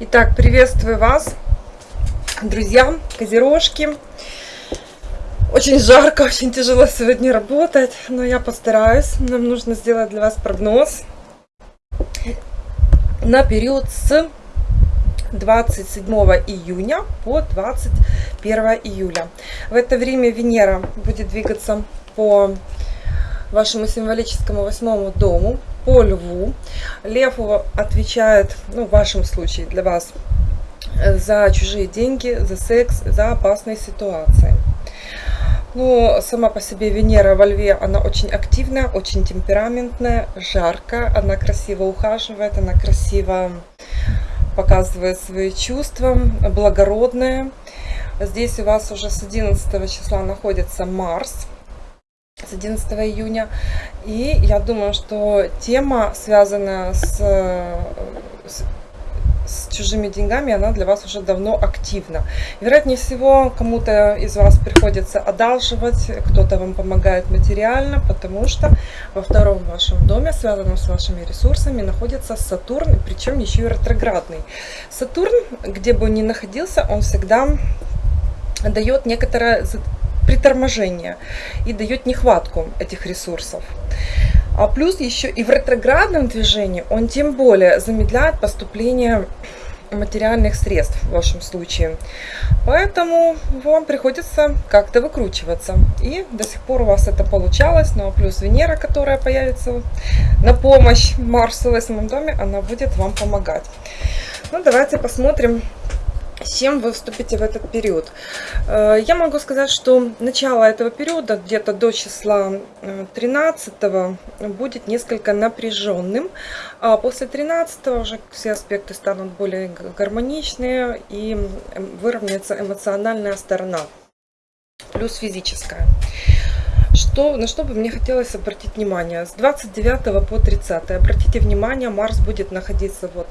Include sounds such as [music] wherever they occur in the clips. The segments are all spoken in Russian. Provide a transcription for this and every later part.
Итак, приветствую вас, друзья, козерожки. Очень жарко, очень тяжело сегодня работать, но я постараюсь. Нам нужно сделать для вас прогноз на период с 27 июня по 21 июля. В это время Венера будет двигаться по вашему символическому восьмому дому, по льву. Лев отвечает, ну в вашем случае для вас, за чужие деньги, за секс, за опасные ситуации. Ну, сама по себе Венера во Льве, она очень активная, очень темпераментная, жаркая, она красиво ухаживает, она красиво показывает свои чувства, благородная. Здесь у вас уже с 11 числа находится Марс, с 11 июня. И я думаю, что тема, связанная с, с с чужими деньгами, она для вас уже давно активна. Вероятнее всего, кому-то из вас приходится одалживать, кто-то вам помогает материально, потому что во втором вашем доме, связанном с вашими ресурсами, находится Сатурн, причем еще и ретроградный. Сатурн, где бы он ни находился, он всегда дает некоторое приторможение и дает нехватку этих ресурсов. А плюс еще и в ретроградном движении он тем более замедляет поступление материальных средств в вашем случае. Поэтому вам приходится как-то выкручиваться. И до сих пор у вас это получалось. А плюс Венера, которая появится на помощь Марсу в восьмом доме, она будет вам помогать. Ну давайте посмотрим, с чем вы вступите в этот период. Э, я могу сказать, что начало этого периода, где-то до числа 13 э, будет несколько напряженным, а после 13 уже все аспекты станут более гармоничные и выровняется эмоциональная сторона, плюс физическая. Что, на что бы мне хотелось обратить внимание? С 29 по 30. Обратите внимание, Марс будет находиться вот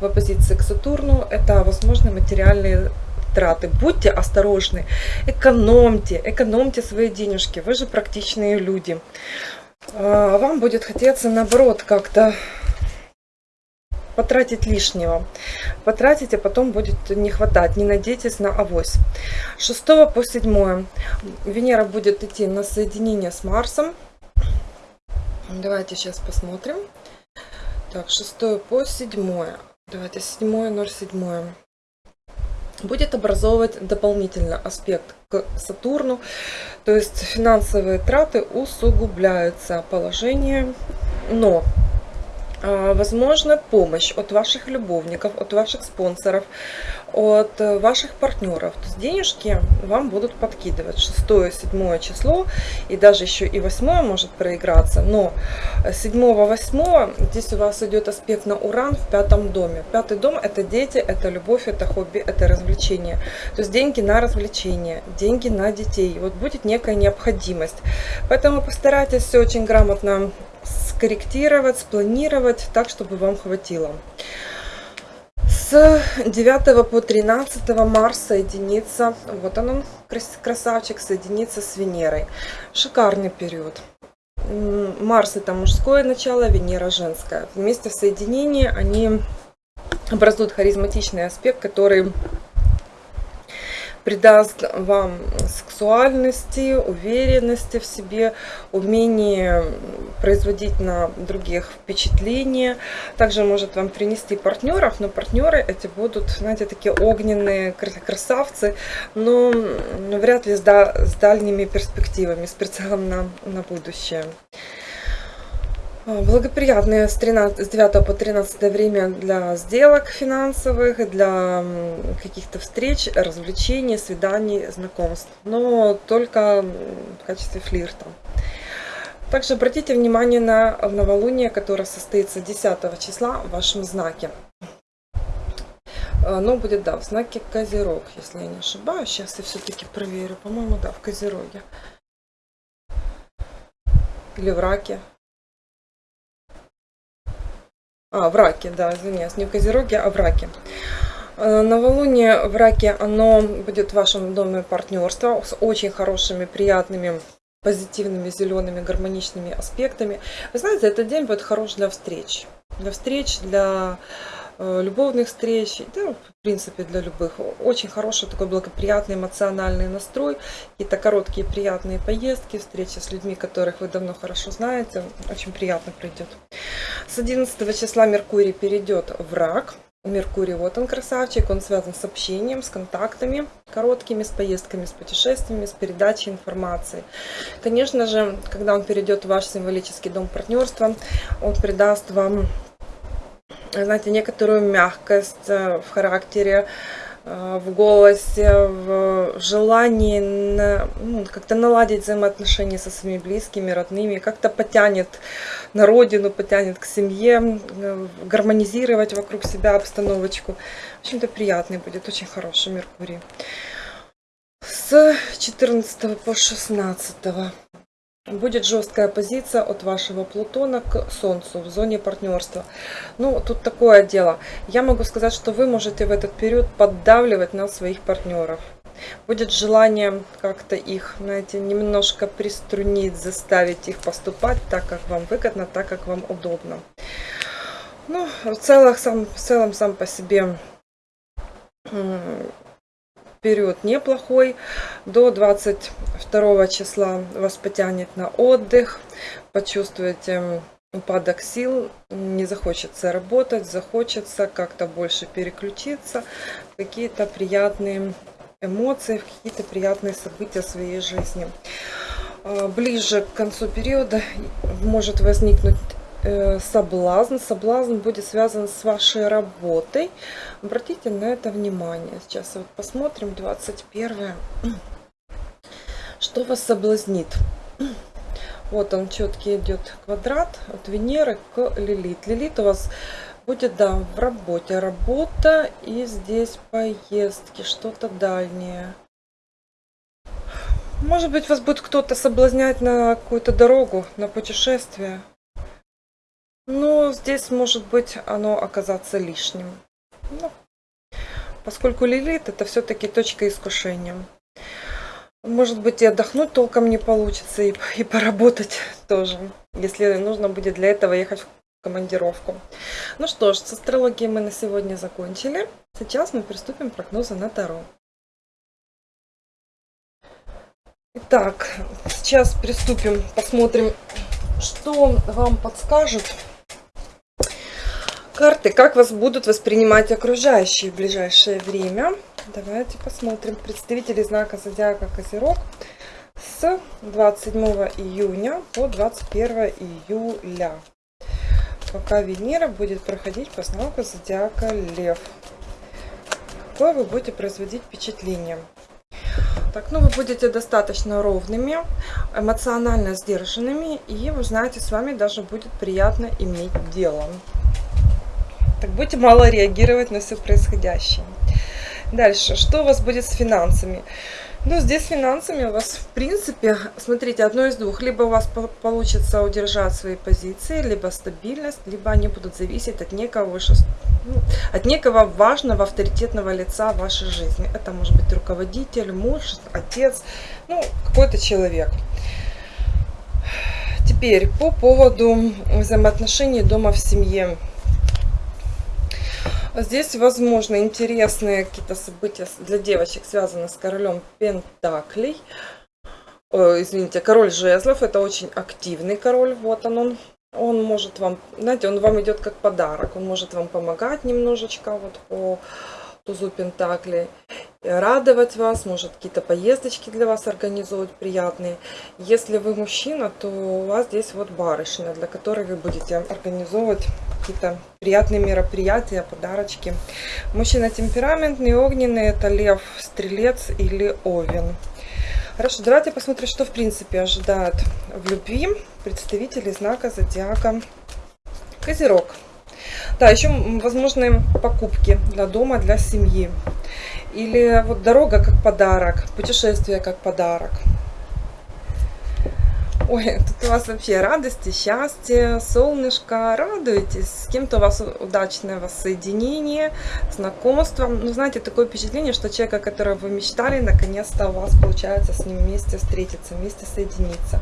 в оппозиции к Сатурну. Это возможные материальные траты. Будьте осторожны, экономьте, экономьте свои денежки. Вы же практичные люди. А, вам будет хотеться наоборот как-то потратить лишнего. Потратить, а потом будет не хватать. Не надейтесь на авось. 6 по 7 Венера будет идти на соединение с Марсом. Давайте сейчас посмотрим. Так, 6 по 7. Давайте 7, 07. Будет образовывать дополнительно аспект к Сатурну. То есть финансовые траты усугубляются положение. Но возможно помощь от ваших любовников, от ваших спонсоров, от э, ваших партнеров. То есть денежки вам будут подкидывать 6, 7 число и даже еще и 8 может проиграться. Но 7, 8 здесь у вас идет аспект на уран в пятом доме. Пятый дом это дети, это любовь, это хобби, это развлечение. То есть деньги на развлечение, деньги на детей. Вот будет некая необходимость. Поэтому постарайтесь все очень грамотно скорректировать, спланировать так, чтобы вам хватило. С 9 по 13 Марс соединится, вот он, красавчик, соединится с Венерой. Шикарный период. Марс это мужское начало, Венера женское. Вместе в соединении они образуют харизматичный аспект, который придаст вам сексуальности, уверенности в себе, умение производить на других впечатление. Также может вам принести партнеров, но партнеры эти будут, знаете, такие огненные красавцы, но вряд ли с, дальними перспективами, с прицелом на, на будущее. А, благоприятное с, 13, с 9 по 13 время для сделок финансовых, для каких-то встреч, развлечений, свиданий, знакомств. Но только в качестве флирта. Также обратите внимание на новолуние, которое состоится 10 числа в вашем знаке. Оно будет, да, в знаке Козерог, если я не ошибаюсь. Сейчас я все-таки проверю. По-моему, да, в Козероге. Или в Раке. А, в раке, да, извиняюсь, не в Козероге, а в раке. Э, новолуние в раке, оно будет в вашем доме партнерства с очень хорошими, приятными позитивными, зелеными, гармоничными аспектами. Вы знаете, этот день будет хорош для встреч. Для встреч, для э, любовных встреч, да, в принципе, для любых. Очень хороший такой благоприятный эмоциональный настрой, какие-то короткие приятные поездки, встречи с людьми, которых вы давно хорошо знаете, очень приятно пройдет. С 11 числа Меркурий перейдет в рак, Меркурий, вот он красавчик, он связан с общением, с контактами короткими, с поездками, с путешествиями, с передачей информации. Конечно же, когда он перейдет в ваш символический дом партнерства, он придаст вам, знаете, некоторую мягкость э, в характере, в голосе, в желании ну, как-то наладить взаимоотношения со своими близкими, родными, как-то потянет на родину, потянет к семье, э, гармонизировать вокруг себя обстановочку. В общем-то, приятный будет, очень хороший Меркурий. С 14 по 16 будет жесткая позиция от вашего Плутона к Солнцу в зоне партнерства. Ну, тут такое дело. Я могу сказать, что вы можете в этот период поддавливать на своих партнеров. Будет желание как-то их, знаете, немножко приструнить, заставить их поступать так, как вам выгодно, так, как вам удобно. Ну, в целом сам, в целом сам по себе период неплохой. До 22 числа вас потянет на отдых. Почувствуете упадок сил, не захочется работать, захочется как-то больше переключиться, какие-то приятные эмоции, какие-то приятные события в своей жизни. А, ближе к концу периода может возникнуть соблазн. Соблазн будет связан с вашей работой. Обратите на это внимание. Сейчас вот посмотрим 21. [clears throat] Что вас соблазнит? [clears throat] Вот он четкий идет квадрат от Венеры к Лилит. Лилит у вас будет, да, в работе. Работа и здесь поездки, что-то дальнее. Может быть, вас будет кто-то соблазнять на какую-то дорогу, на путешествие. Но здесь может быть оно оказаться лишним. Ну, поскольку лилит это все-таки точка искушения. Может быть и отдохнуть толком не получится, и, и поработать тоже, если нужно будет для этого ехать в командировку. Ну что ж, с астрологией мы на сегодня закончили. Сейчас мы приступим к прогнозу на Таро. Итак, сейчас приступим, посмотрим, что вам подскажет карты, как вас будут воспринимать окружающие в ближайшее время. Давайте посмотрим. Представители знака Зодиака Козерог с 27 июня по 21 июля. Пока Венера будет проходить по знаку Зодиака Лев. Какое вы будете производить впечатление? Так, ну вы будете достаточно ровными, эмоционально сдержанными, и вы знаете, с вами даже будет приятно иметь дело. Так будете мало реагировать на все происходящее. Дальше, что у вас будет с финансами? Ну, здесь с финансами у вас, в принципе, смотрите, одно из двух. Либо у вас получится удержать свои позиции, либо стабильность, либо они будут зависеть от некого, ну, от некого важного, авторитетного лица в вашей жизни. Это может быть руководитель, муж, отец, ну, какой-то человек. Теперь по поводу взаимоотношений дома в семье. Здесь, возможно, интересные какие-то события для девочек, связанные с королем Пентаклей. О, извините, король жезлов. Это очень активный король. Вот он, он. Он может вам, знаете, он вам идет как подарок. Он может вам помогать немножечко вот по тузу Пентаклей радовать вас, может какие-то поездочки для вас организовывать приятные. Если вы мужчина, то у вас здесь вот барышня, для которой вы будете организовывать какие-то приятные мероприятия, подарочки. Мужчина темпераментный, огненный, это лев, стрелец или овен. Хорошо, давайте посмотрим, что в принципе ожидает в любви представители знака зодиака Козерог. Да, еще возможные покупки для дома, для семьи. Или вот дорога как подарок, путешествие как подарок. Ой, тут у вас вообще радости, счастье, солнышко, радуетесь. С кем-то у вас удачное воссоединение, знакомство. Ну, знаете, такое впечатление, что человека, которого вы мечтали, наконец-то у вас получается с ним вместе встретиться, вместе соединиться.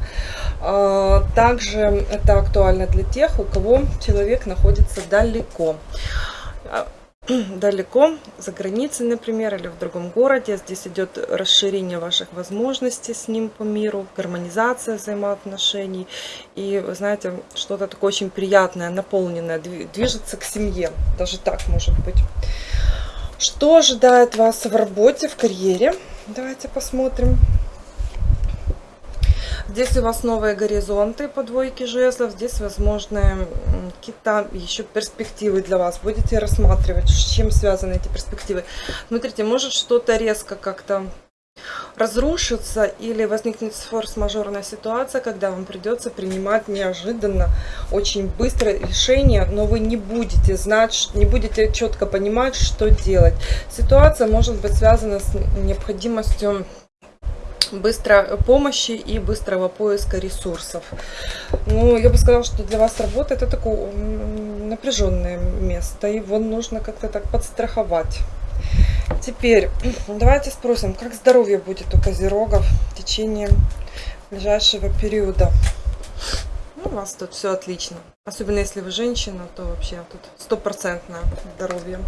А, также это актуально для тех, у кого человек находится далеко [clears throat] далеко, за границей, например, или в другом городе. Здесь идет расширение ваших возможностей с ним по миру, гармонизация взаимоотношений. И, знаете, что-то такое очень приятное, наполненное, движется к семье. Даже так может быть. Что ожидает вас в работе, в карьере? Давайте посмотрим. Здесь у вас новые горизонты по двойке жезлов. Здесь возможны какие-то еще перспективы для вас. Будете рассматривать, с чем связаны эти перспективы. Смотрите, может что-то резко как-то разрушиться или возникнет форс-мажорная ситуация, когда вам придется принимать неожиданно, очень быстро решение, но вы не будете знать, не будете четко понимать, что делать. Ситуация может быть связана с необходимостью быстрой помощи и быстрого поиска ресурсов. Ну, я бы сказала, что для вас работа это такое напряженное место, его нужно как-то так подстраховать. Теперь [clears throat] давайте спросим, как здоровье будет у козерогов в течение ближайшего периода. Ну, у вас тут все отлично. Особенно если вы женщина, то вообще тут стопроцентное здоровье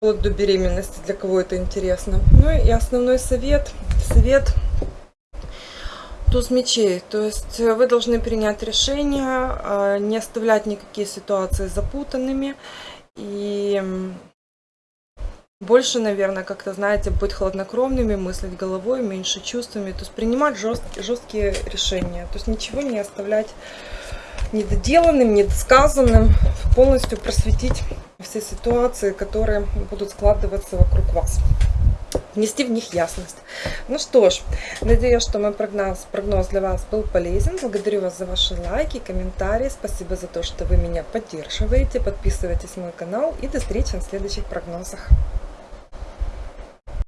вплоть до беременности, для кого это интересно. Ну и основной совет, совет туз мечей. То есть вы должны принять решение, а, не оставлять никакие ситуации запутанными и больше, наверное, как-то, знаете, быть хладнокровными, мыслить головой, меньше чувствами, то есть принимать жесткие, жесткие решения, то есть ничего не оставлять недоделанным, недосказанным, полностью просветить все ситуации, которые будут складываться вокруг вас. Внести в них ясность. Ну что ж, надеюсь, что мой прогноз, прогноз для вас был полезен. Благодарю вас за ваши лайки, комментарии. Спасибо за то, что вы меня поддерживаете. Подписывайтесь на мой канал и до встречи на следующих прогнозах.